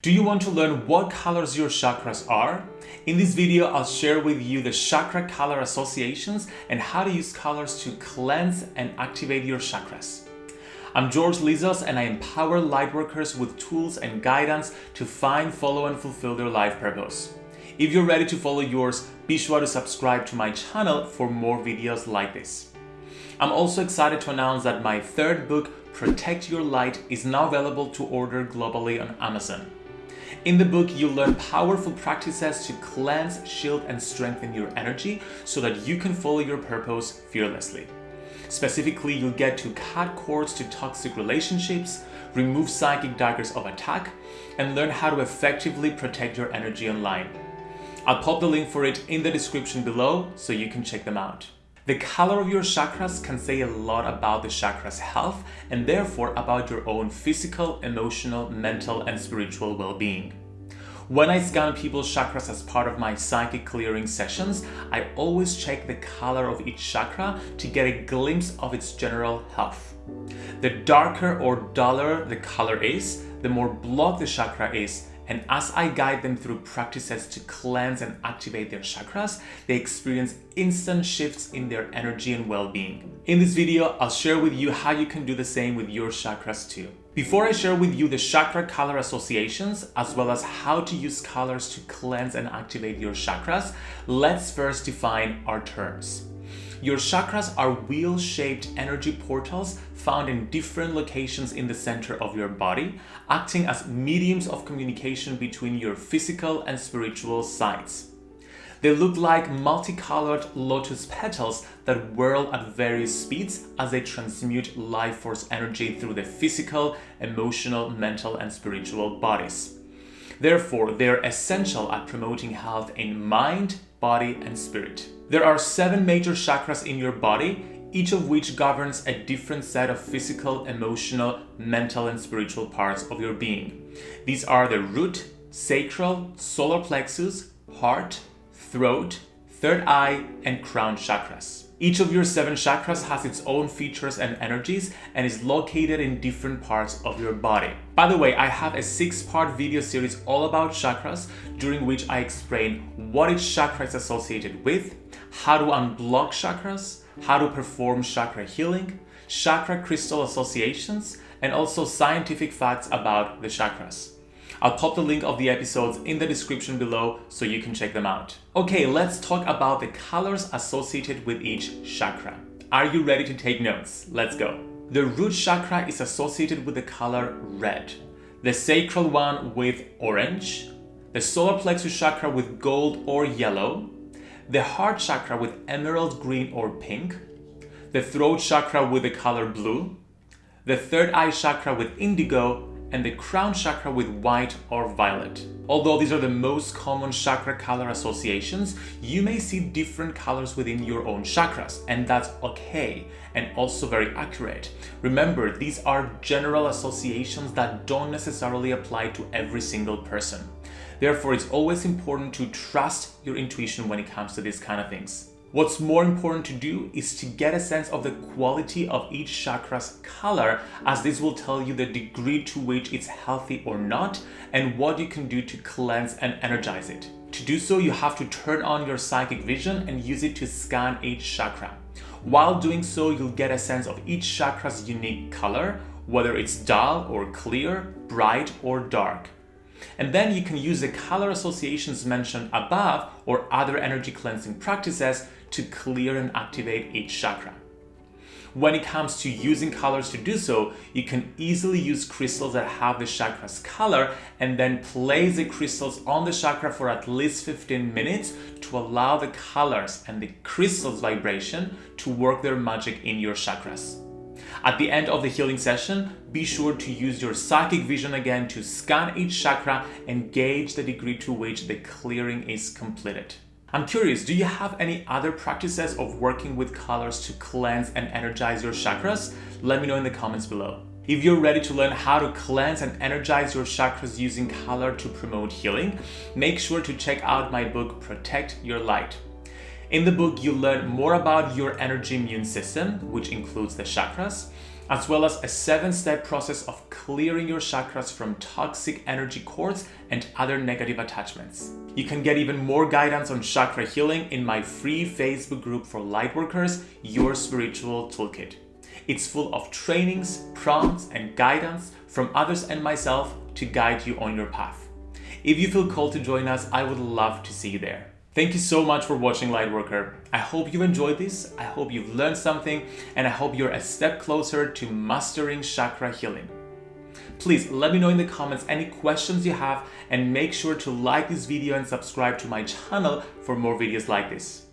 Do you want to learn what colors your chakras are? In this video, I'll share with you the chakra color associations and how to use colors to cleanse and activate your chakras. I'm George Lizos and I empower lightworkers with tools and guidance to find, follow and fulfill their life purpose. If you're ready to follow yours, be sure to subscribe to my channel for more videos like this. I'm also excited to announce that my third book, Protect Your Light, is now available to order globally on Amazon. In the book, you'll learn powerful practices to cleanse, shield, and strengthen your energy so that you can follow your purpose fearlessly. Specifically, you'll get to cut cords to toxic relationships, remove psychic daggers of attack, and learn how to effectively protect your energy online. I'll pop the link for it in the description below so you can check them out. The color of your chakras can say a lot about the chakra's health and therefore about your own physical, emotional, mental, and spiritual well-being. When I scan people's chakras as part of my psychic clearing sessions, I always check the color of each chakra to get a glimpse of its general health. The darker or duller the color is, the more blocked the chakra is, and as I guide them through practices to cleanse and activate their chakras, they experience instant shifts in their energy and well-being. In this video, I'll share with you how you can do the same with your chakras too. Before I share with you the chakra color associations, as well as how to use colors to cleanse and activate your chakras, let's first define our terms. Your chakras are wheel-shaped energy portals found in different locations in the center of your body, acting as mediums of communication between your physical and spiritual sides. They look like multicolored lotus petals that whirl at various speeds as they transmute life force energy through the physical, emotional, mental, and spiritual bodies. Therefore, they are essential at promoting health in mind, body, and spirit. There are seven major chakras in your body, each of which governs a different set of physical, emotional, mental, and spiritual parts of your being. These are the root, sacral, solar plexus, heart, throat, third eye, and crown chakras. Each of your seven chakras has its own features and energies and is located in different parts of your body. By the way, I have a six-part video series all about chakras during which I explain what each chakra is associated with, how to unblock chakras, how to perform chakra healing, chakra crystal associations, and also scientific facts about the chakras. I'll pop the link of the episodes in the description below so you can check them out. Okay, let's talk about the colors associated with each chakra. Are you ready to take notes? Let's go. The root chakra is associated with the color red, the sacral one with orange, the solar plexus chakra with gold or yellow, the heart chakra with emerald green or pink, the throat chakra with the color blue, the third eye chakra with indigo, and the crown chakra with white or violet. Although these are the most common chakra color associations, you may see different colors within your own chakras, and that's okay and also very accurate. Remember, these are general associations that don't necessarily apply to every single person. Therefore, it's always important to trust your intuition when it comes to these kind of things. What's more important to do is to get a sense of the quality of each chakra's color as this will tell you the degree to which it's healthy or not and what you can do to cleanse and energize it. To do so, you have to turn on your psychic vision and use it to scan each chakra. While doing so, you'll get a sense of each chakra's unique color, whether it's dull or clear, bright or dark. And then you can use the color associations mentioned above or other energy cleansing practices to clear and activate each chakra. When it comes to using colors to do so, you can easily use crystals that have the chakra's color and then place the crystals on the chakra for at least 15 minutes to allow the colors and the crystal's vibration to work their magic in your chakras. At the end of the healing session, be sure to use your psychic vision again to scan each chakra and gauge the degree to which the clearing is completed. I'm curious, do you have any other practices of working with colors to cleanse and energize your chakras? Let me know in the comments below. If you're ready to learn how to cleanse and energize your chakras using color to promote healing, make sure to check out my book, Protect Your Light. In the book, you learn more about your energy immune system, which includes the chakras, as well as a seven-step process of clearing your chakras from toxic energy cords and other negative attachments. You can get even more guidance on chakra healing in my free Facebook group for lightworkers, Your Spiritual Toolkit. It's full of trainings, prompts, and guidance from others and myself to guide you on your path. If you feel called to join us, I would love to see you there. Thank you so much for watching Lightworker. I hope you enjoyed this, I hope you've learned something, and I hope you're a step closer to mastering chakra healing. Please let me know in the comments any questions you have and make sure to like this video and subscribe to my channel for more videos like this.